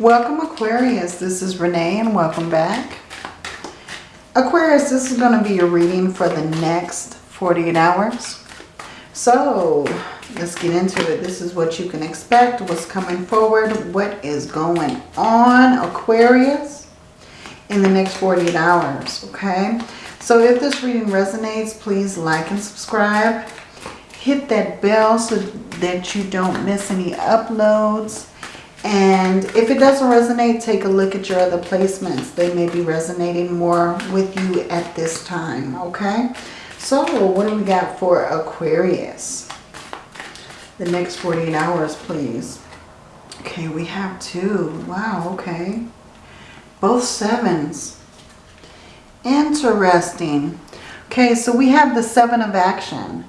Welcome Aquarius, this is Renee and welcome back. Aquarius, this is going to be your reading for the next 48 hours. So, let's get into it. This is what you can expect, what's coming forward, what is going on, Aquarius, in the next 48 hours, okay? So if this reading resonates, please like and subscribe. Hit that bell so that you don't miss any uploads. And if it doesn't resonate, take a look at your other placements. They may be resonating more with you at this time, okay? So what do we got for Aquarius? The next 48 hours, please. Okay, we have two. Wow, okay. Both sevens. Interesting. Okay, so we have the seven of action,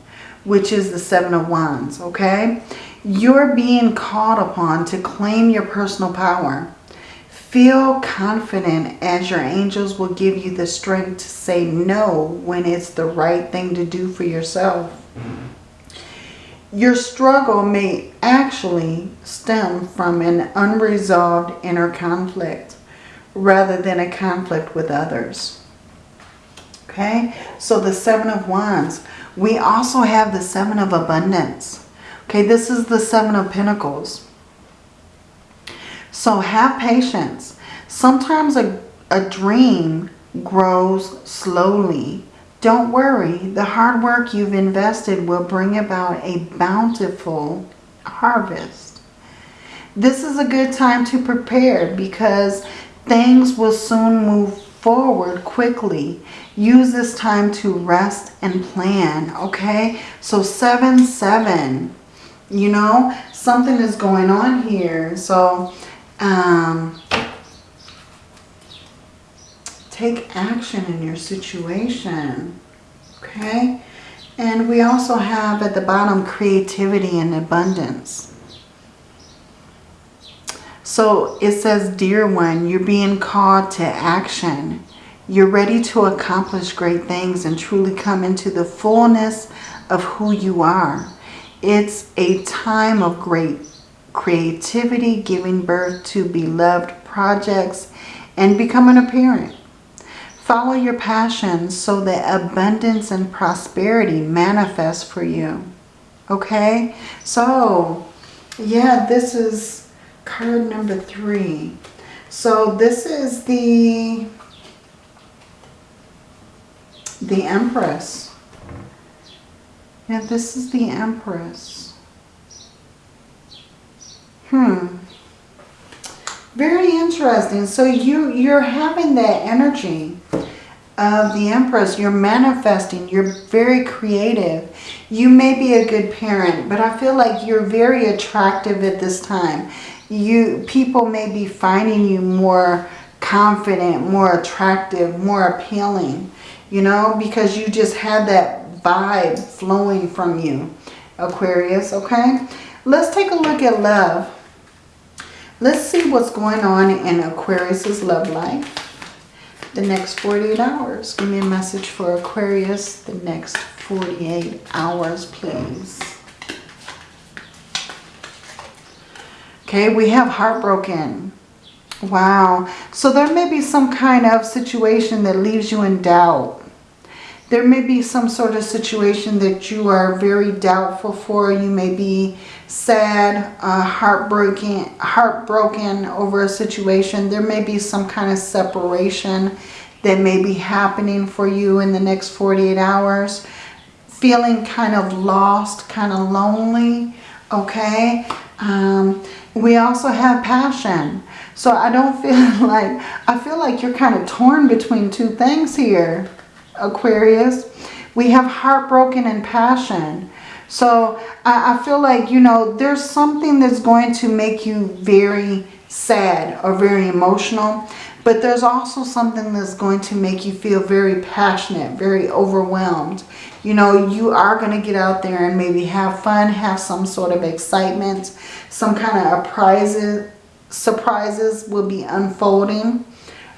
which is the seven of wands, okay? You're being called upon to claim your personal power. Feel confident as your angels will give you the strength to say no when it's the right thing to do for yourself. Your struggle may actually stem from an unresolved inner conflict rather than a conflict with others. Okay, so the Seven of Wands. We also have the Seven of Abundance. Okay, this is the Seven of Pentacles. So have patience. Sometimes a, a dream grows slowly. Don't worry. The hard work you've invested will bring about a bountiful harvest. This is a good time to prepare because things will soon move forward quickly. Use this time to rest and plan, okay? So 7-7 you know? Something is going on here so um, take action in your situation okay? And we also have at the bottom creativity and abundance. So it says dear one you're being called to action. You're ready to accomplish great things and truly come into the fullness of who you are it's a time of great creativity, giving birth to beloved projects, and becoming a parent. Follow your passions so that abundance and prosperity manifest for you. Okay? So, yeah, this is card number three. So this is the the Empress. Yeah, this is the Empress. Hmm. Very interesting. So you, you're having that energy of the Empress. You're manifesting. You're very creative. You may be a good parent, but I feel like you're very attractive at this time. You People may be finding you more confident, more attractive, more appealing, you know, because you just had that vibe flowing from you, Aquarius, okay? Let's take a look at love. Let's see what's going on in Aquarius's love life. The next 48 hours. Give me a message for Aquarius the next 48 hours, please. Okay, we have heartbroken. Wow. So there may be some kind of situation that leaves you in doubt there may be some sort of situation that you are very doubtful for. You may be sad, uh, heartbroken, heartbroken over a situation. There may be some kind of separation that may be happening for you in the next 48 hours. Feeling kind of lost, kind of lonely, okay? Um, we also have passion. So I don't feel like, I feel like you're kind of torn between two things here. Aquarius. We have heartbroken and passion. So I, I, feel like, you know, there's something that's going to make you very sad or very emotional. But there's also something that's going to make you feel very passionate, very overwhelmed. You know, you are going to get out there and maybe have fun, have some sort of excitement. Some kind of prizes, surprises will be unfolding,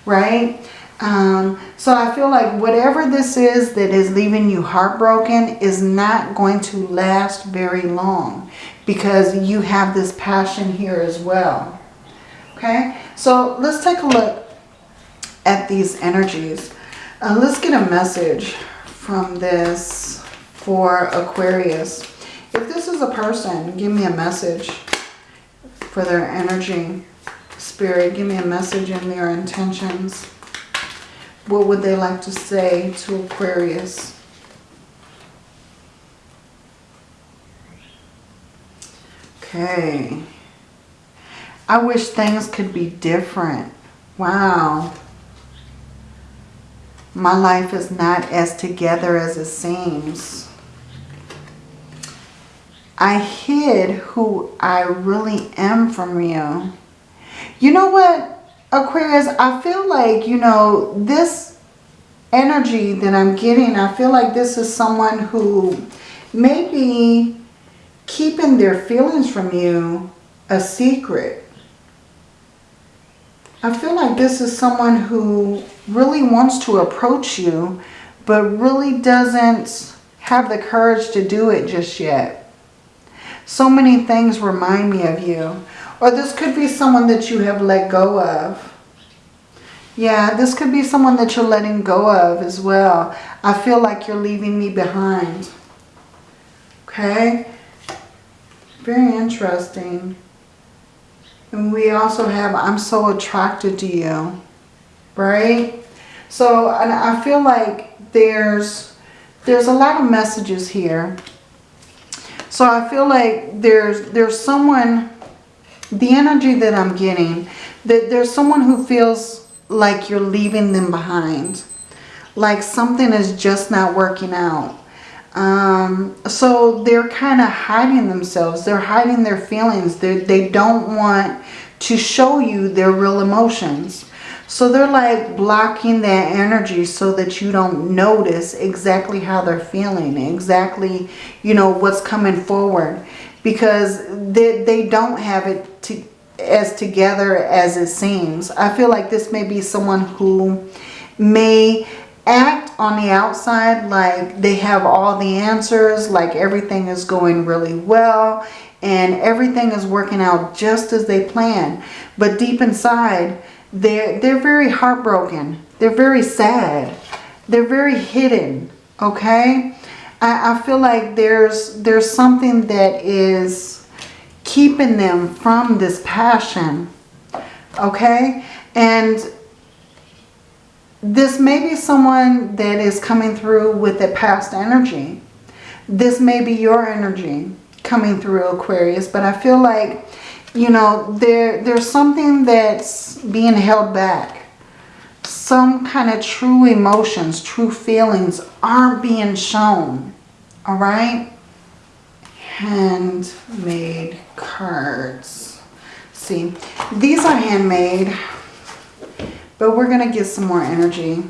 right? Um, so I feel like whatever this is that is leaving you heartbroken is not going to last very long because you have this passion here as well. Okay, So let's take a look at these energies. Uh, let's get a message from this for Aquarius. If this is a person, give me a message for their energy. Spirit, give me a message in their intentions. What would they like to say to Aquarius? Okay. I wish things could be different. Wow. My life is not as together as it seems. I hid who I really am from you. You know what, Aquarius? I feel like, you know, this energy that I'm getting, I feel like this is someone who may be keeping their feelings from you a secret. I feel like this is someone who really wants to approach you, but really doesn't have the courage to do it just yet. So many things remind me of you. Or this could be someone that you have let go of. Yeah, this could be someone that you're letting go of as well. I feel like you're leaving me behind. Okay? Very interesting. And we also have, I'm so attracted to you. Right? So, and I feel like there's, there's a lot of messages here. So I feel like there's, there's someone, the energy that I'm getting, that there's someone who feels like you're leaving them behind. Like something is just not working out. Um, so they're kind of hiding themselves. They're hiding their feelings. They're, they don't want to show you their real emotions. So they're like blocking that energy so that you don't notice exactly how they're feeling, exactly, you know, what's coming forward. Because they, they don't have it to, as together as it seems. I feel like this may be someone who may act on the outside like they have all the answers, like everything is going really well and everything is working out just as they plan. But deep inside, they're, they're very heartbroken. They're very sad. They're very hidden, okay? I, I feel like there's, there's something that is keeping them from this passion, okay? And this may be someone that is coming through with a past energy. This may be your energy coming through Aquarius, but I feel like, you know, there there's something that's being held back. Some kind of true emotions, true feelings aren't being shown. All right? Handmade cards. See, these are handmade. But we're going to get some more energy.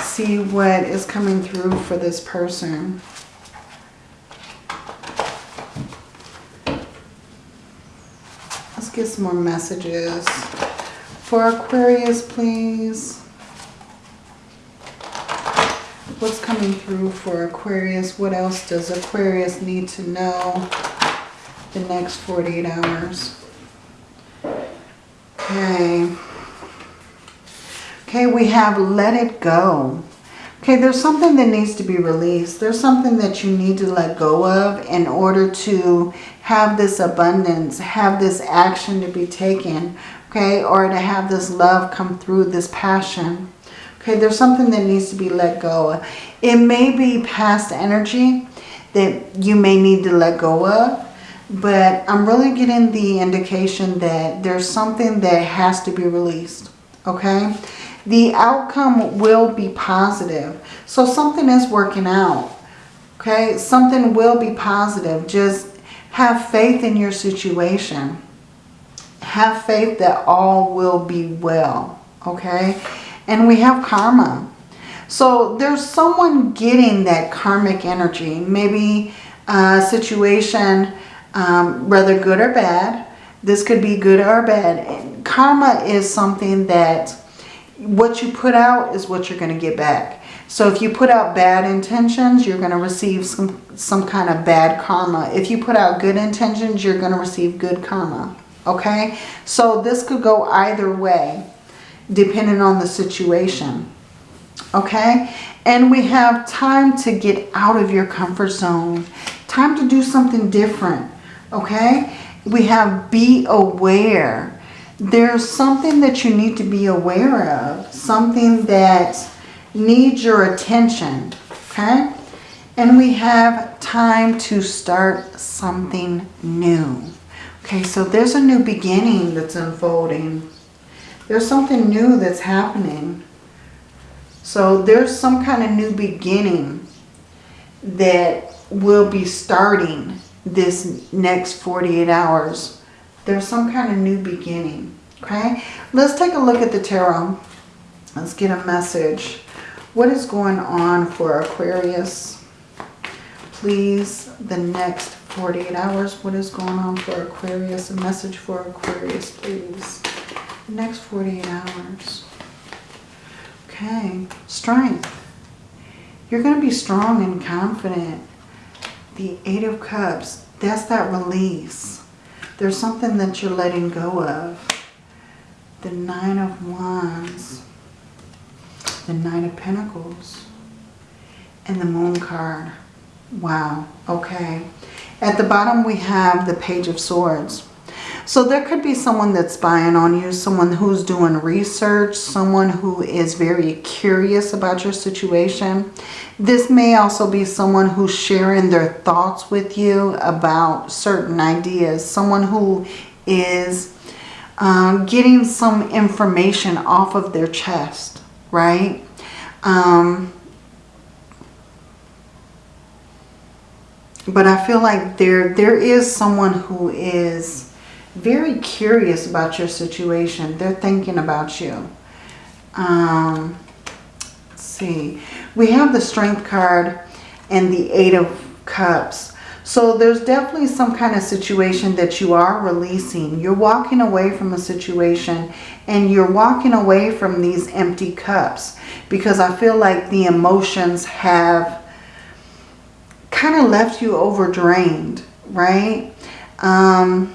See what is coming through for this person. Let's get some more messages. For Aquarius, please. What's coming through for Aquarius? What else does Aquarius need to know the next 48 hours? Okay. Okay, we have let it go. Okay, there's something that needs to be released. There's something that you need to let go of in order to have this abundance, have this action to be taken, okay, or to have this love come through, this passion. Okay, there's something that needs to be let go. It may be past energy that you may need to let go of, but I'm really getting the indication that there's something that has to be released, okay? the outcome will be positive. So something is working out. Okay, something will be positive. Just have faith in your situation. Have faith that all will be well. Okay, and we have karma. So there's someone getting that karmic energy. Maybe a situation, um, whether good or bad. This could be good or bad. Karma is something that what you put out is what you're going to get back. So if you put out bad intentions, you're going to receive some, some kind of bad karma. If you put out good intentions, you're going to receive good karma. Okay? So this could go either way depending on the situation. Okay? And we have time to get out of your comfort zone. Time to do something different. Okay? We have be aware. There's something that you need to be aware of. Something that needs your attention. Okay? And we have time to start something new. Okay, so there's a new beginning that's unfolding. There's something new that's happening. So there's some kind of new beginning that will be starting this next 48 hours. There's some kind of new beginning. Okay, let's take a look at the tarot. Let's get a message. What is going on for Aquarius? Please, the next 48 hours. What is going on for Aquarius? A message for Aquarius, please. The next 48 hours. Okay, strength. You're going to be strong and confident. The Eight of Cups, that's that release. There's something that you're letting go of. The Nine of Wands the Nine of Pentacles, and the Moon card. Wow, okay. At the bottom we have the Page of Swords. So there could be someone that's spying on you, someone who's doing research, someone who is very curious about your situation. This may also be someone who's sharing their thoughts with you about certain ideas. Someone who is um, getting some information off of their chest right? Um, but I feel like there there is someone who is very curious about your situation. They're thinking about you. Um, let's see. We have the Strength card and the Eight of Cups. So there's definitely some kind of situation that you are releasing. You're walking away from a situation and you're walking away from these empty cups because I feel like the emotions have kind of left you overdrained, right? Um,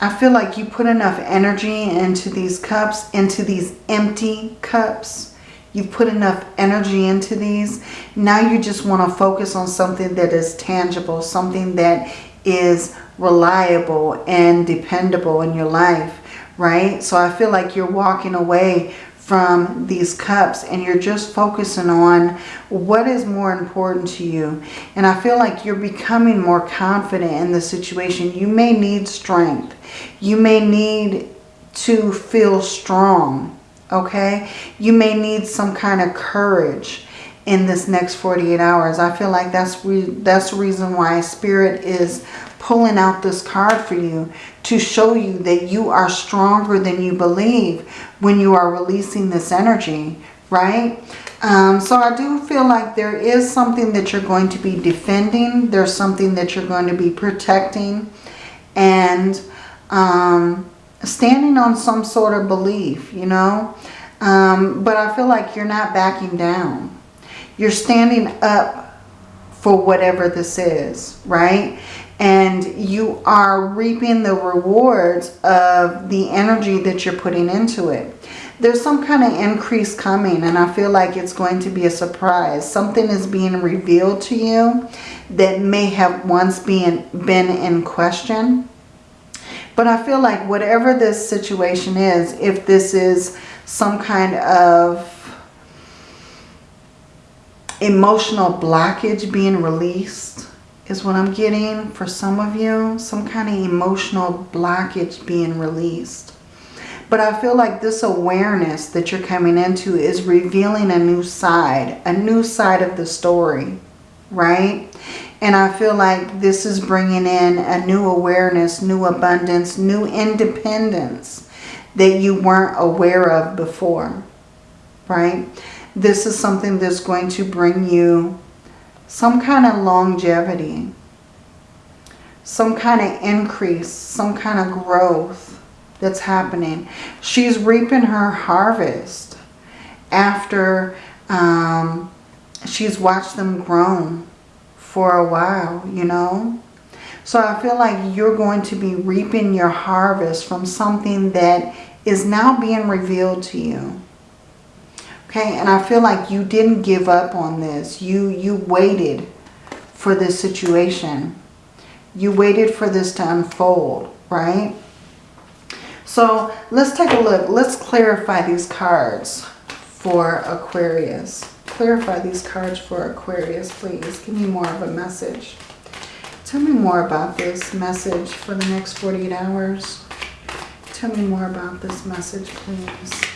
I feel like you put enough energy into these cups, into these empty cups You've put enough energy into these. Now you just want to focus on something that is tangible, something that is reliable and dependable in your life, right? So I feel like you're walking away from these cups and you're just focusing on what is more important to you. And I feel like you're becoming more confident in the situation. You may need strength. You may need to feel strong okay? You may need some kind of courage in this next 48 hours. I feel like that's that's the reason why Spirit is pulling out this card for you to show you that you are stronger than you believe when you are releasing this energy, right? Um, so I do feel like there is something that you're going to be defending. There's something that you're going to be protecting. And um, standing on some sort of belief, you know. Um, but I feel like you're not backing down. You're standing up for whatever this is, right? And you are reaping the rewards of the energy that you're putting into it. There's some kind of increase coming and I feel like it's going to be a surprise. Something is being revealed to you that may have once been, been in question but I feel like whatever this situation is, if this is some kind of emotional blockage being released, is what I'm getting for some of you. Some kind of emotional blockage being released. But I feel like this awareness that you're coming into is revealing a new side, a new side of the story, right? And I feel like this is bringing in a new awareness, new abundance, new independence that you weren't aware of before, right? This is something that's going to bring you some kind of longevity, some kind of increase, some kind of growth that's happening. She's reaping her harvest after um, she's watched them grow for a while, you know. So I feel like you're going to be reaping your harvest from something that is now being revealed to you. Okay, and I feel like you didn't give up on this. You, you waited for this situation. You waited for this to unfold, right? So let's take a look. Let's clarify these cards for Aquarius. Clarify these cards for Aquarius, please. Give me more of a message. Tell me more about this message for the next 48 hours. Tell me more about this message, please.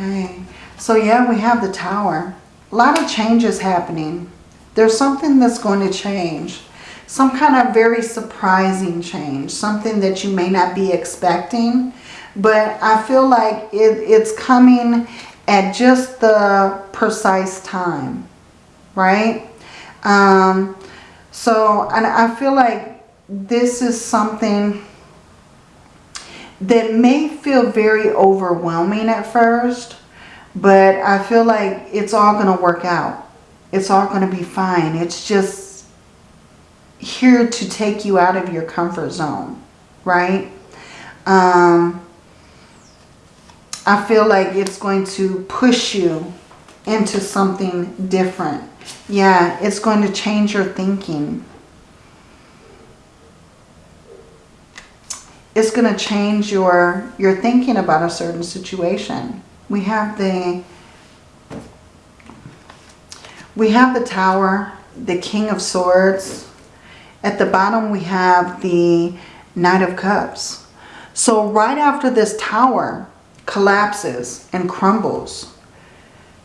Okay. So yeah, we have the tower. A lot of changes happening. There's something that's going to change. Some kind of very surprising change. Something that you may not be expecting. But I feel like it, it's coming at just the precise time. Right? Um, so, and I feel like this is something that may feel very overwhelming at first, but I feel like it's all going to work out. It's all going to be fine. It's just here to take you out of your comfort zone, right? Um, I feel like it's going to push you into something different. Yeah, it's going to change your thinking. It's going to change your, your thinking about a certain situation. We have the we have the tower, the king of swords. At the bottom we have the knight of cups. So right after this tower collapses and crumbles,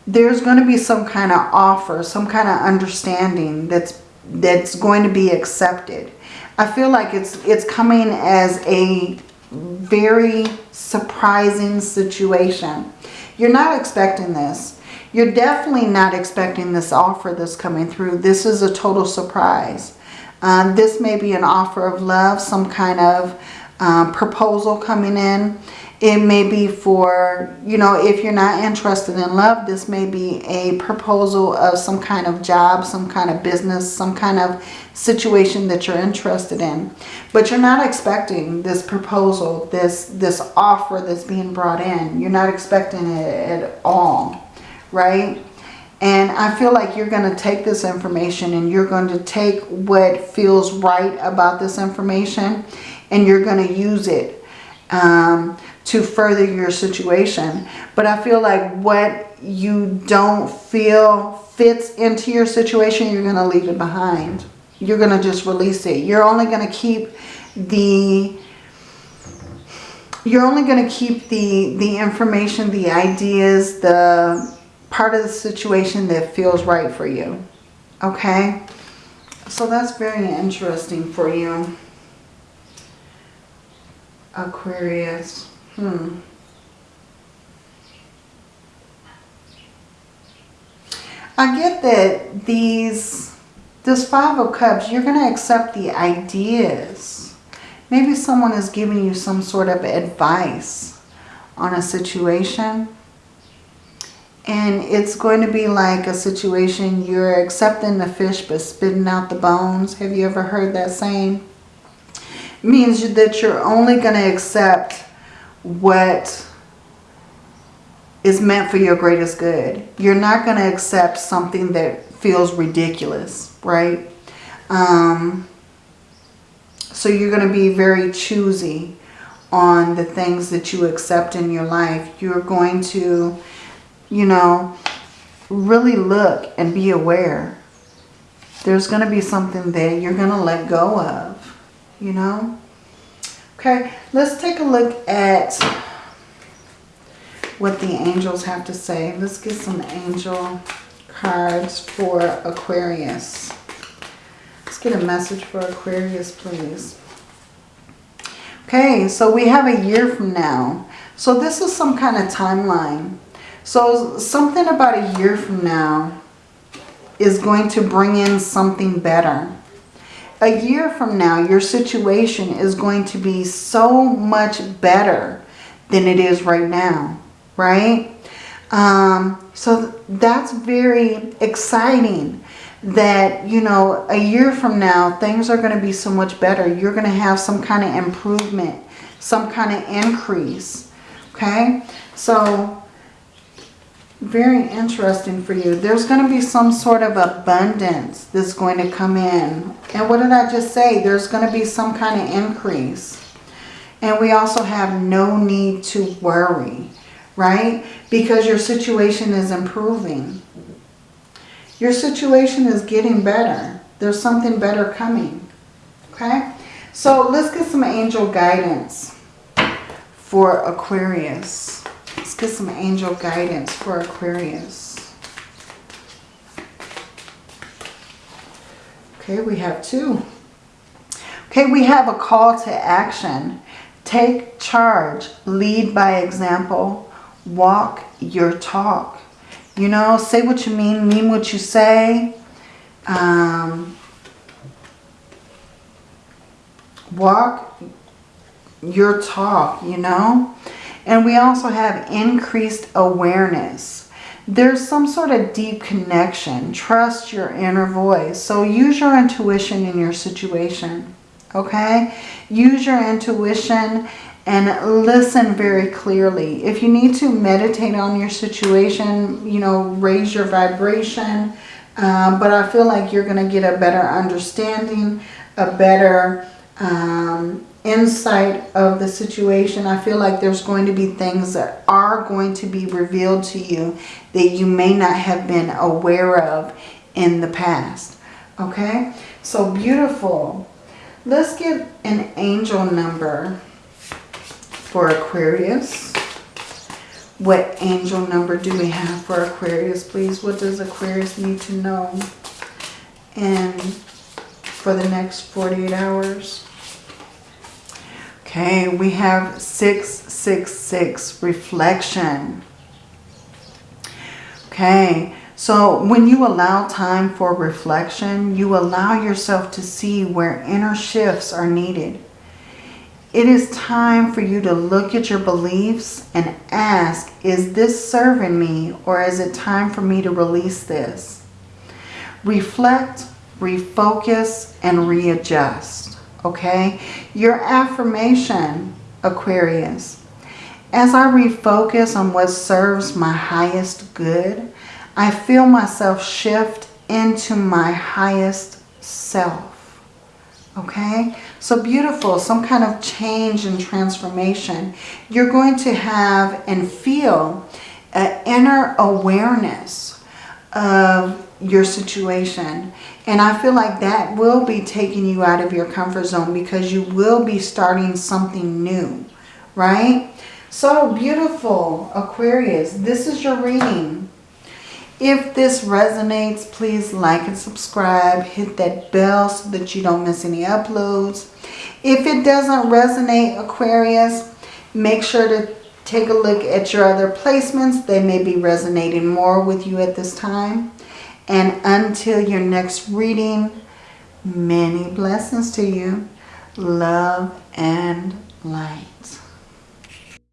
there's going to be some kind of offer, some kind of understanding that's that's going to be accepted. I feel like it's it's coming as a very surprising situation. You're not expecting this. You're definitely not expecting this offer that's coming through. This is a total surprise. Uh, this may be an offer of love, some kind of uh, proposal coming in. It may be for, you know, if you're not interested in love, this may be a proposal of some kind of job, some kind of business, some kind of situation that you're interested in. But you're not expecting this proposal, this, this offer that's being brought in. You're not expecting it at all, right? And I feel like you're going to take this information and you're going to take what feels right about this information and you're going to use it. Um, to further your situation. But I feel like what you don't feel fits into your situation, you're going to leave it behind. You're going to just release it. You're only going to keep the you're only going to keep the the information, the ideas, the part of the situation that feels right for you. Okay? So that's very interesting for you. Aquarius. Hmm. I get that these, this Five of Cups, you're going to accept the ideas. Maybe someone is giving you some sort of advice on a situation. And it's going to be like a situation you're accepting the fish but spitting out the bones. Have you ever heard that saying? Means that you're only going to accept what is meant for your greatest good. You're not going to accept something that feels ridiculous, right? Um, so you're going to be very choosy on the things that you accept in your life. You're going to, you know, really look and be aware. There's going to be something that you're going to let go of, you know. Okay, let's take a look at what the angels have to say. Let's get some angel cards for Aquarius. Let's get a message for Aquarius, please. Okay, so we have a year from now. So this is some kind of timeline. So something about a year from now is going to bring in something better a year from now, your situation is going to be so much better than it is right now, right? Um, so that's very exciting that, you know, a year from now, things are going to be so much better. You're going to have some kind of improvement, some kind of increase. Okay? So, very interesting for you. There's going to be some sort of abundance that's going to come in. And what did I just say? There's going to be some kind of increase. And we also have no need to worry, right? Because your situation is improving. Your situation is getting better. There's something better coming. Okay? So let's get some angel guidance for Aquarius. Get some angel guidance for Aquarius. Okay, we have two. Okay, we have a call to action. Take charge. Lead by example. Walk your talk. You know, say what you mean, mean what you say. Um, walk your talk, you know. And we also have increased awareness. There's some sort of deep connection. Trust your inner voice. So use your intuition in your situation, okay? Use your intuition and listen very clearly. If you need to meditate on your situation, you know, raise your vibration. Um, but I feel like you're going to get a better understanding, a better um, insight of the situation. I feel like there's going to be things that are going to be revealed to you that you may not have been aware of in the past. Okay? So beautiful. Let's get an angel number for Aquarius. What angel number do we have for Aquarius, please? What does Aquarius need to know? And for the next 48 hours. Okay, we have 666, reflection. Okay, so when you allow time for reflection, you allow yourself to see where inner shifts are needed. It is time for you to look at your beliefs and ask, is this serving me or is it time for me to release this? Reflect, refocus, and readjust, okay? Your affirmation, Aquarius. As I refocus on what serves my highest good, I feel myself shift into my highest self. Okay, so beautiful, some kind of change and transformation. You're going to have and feel an inner awareness of your situation. And I feel like that will be taking you out of your comfort zone because you will be starting something new, right? So beautiful, Aquarius. This is your reading. If this resonates, please like and subscribe. Hit that bell so that you don't miss any uploads. If it doesn't resonate, Aquarius, make sure to take a look at your other placements. They may be resonating more with you at this time. And until your next reading, many blessings to you. Love and light.